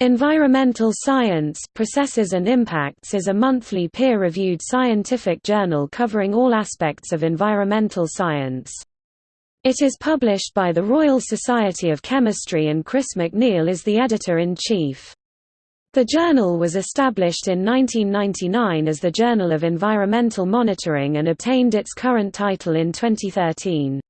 Environmental Science Processes and Impacts is a monthly peer-reviewed scientific journal covering all aspects of environmental science. It is published by the Royal Society of Chemistry and Chris McNeill is the editor-in-chief. The journal was established in 1999 as the Journal of Environmental Monitoring and obtained its current title in 2013.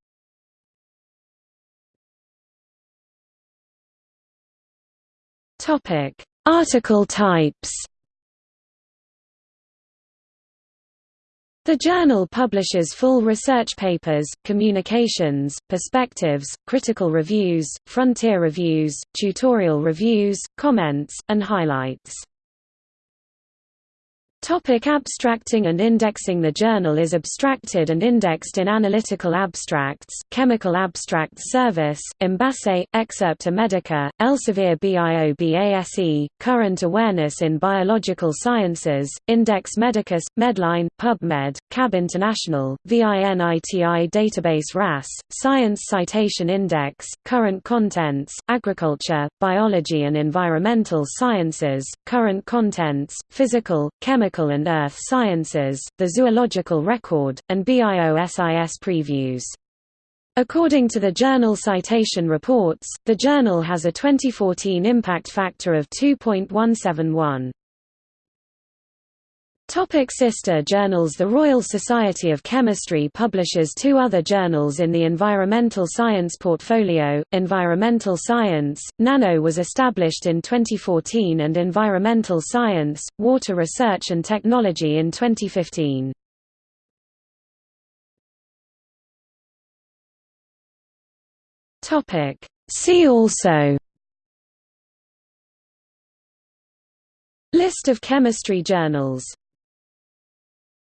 Topic: Article types. The journal publishes full research papers, communications, perspectives, critical reviews, frontier reviews, tutorial reviews, comments, and highlights. Topic abstracting and indexing. The journal is abstracted and indexed in Analytical Abstracts, Chemical Abstracts Service, Embase, Excerpta Medica, Elsevier BIOBASE, Current Awareness in Biological Sciences, Index Medicus, Medline, PubMed, CAB International, VINITI Database RAS, Science Citation Index, Current Contents, Agriculture, Biology and Environmental Sciences, Current Contents, Physical, Chemical And Earth Sciences, the Zoological Record, and BIOSIS previews. According to the journal Citation Reports, the journal has a 2014 impact factor of 2.171. Topic sister journals The Royal Society of Chemistry publishes two other journals in the environmental science portfolio, Environmental Science, Nano was established in 2014 and Environmental Science, Water Research and Technology in 2015. See also List of chemistry journals